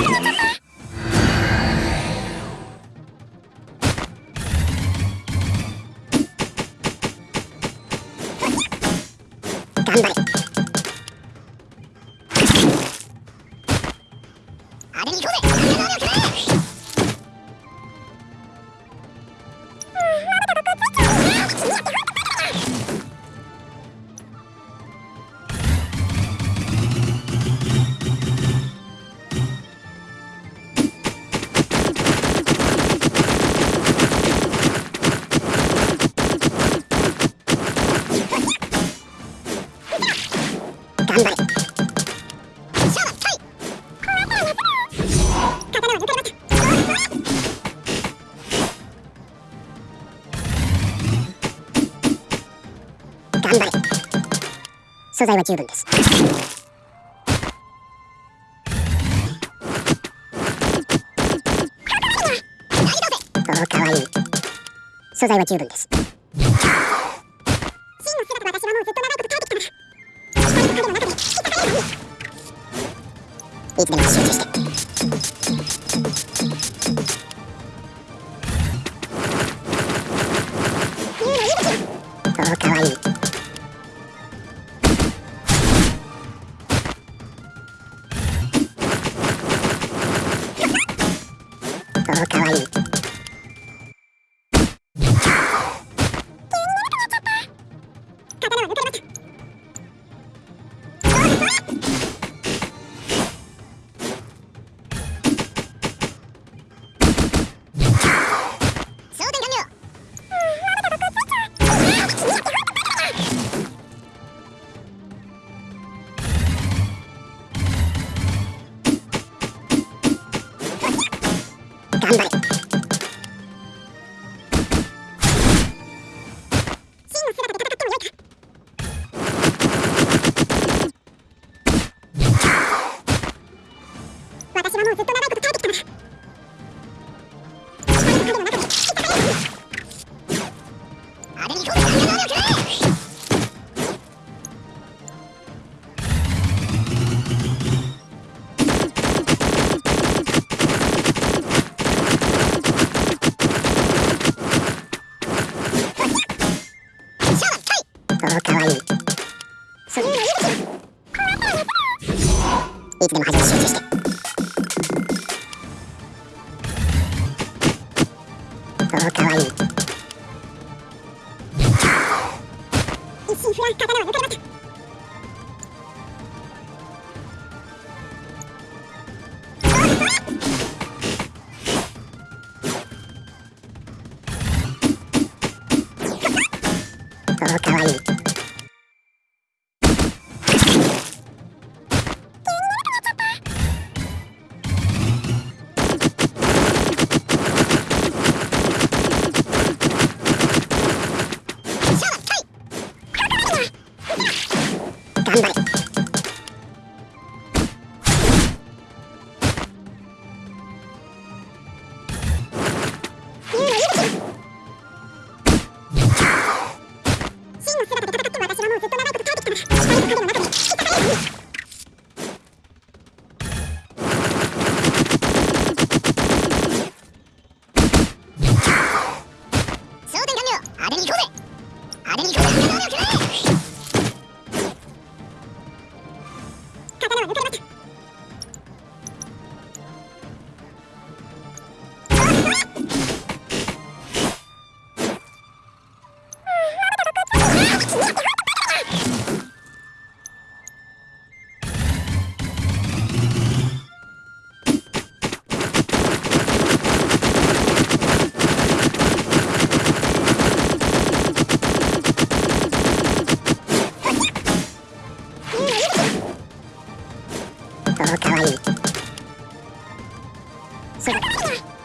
Ha ha ha! 頑張れ素材は十分です。おおかわいい素材は十分です。真の姿私はもうずっと長いこと耐えてきたな光と影の中で引き裂かれるのにいつでも集中して。つでも始め集中しておおかわいい一心不乱刀を抜かれました刀は抜かれましたそれ。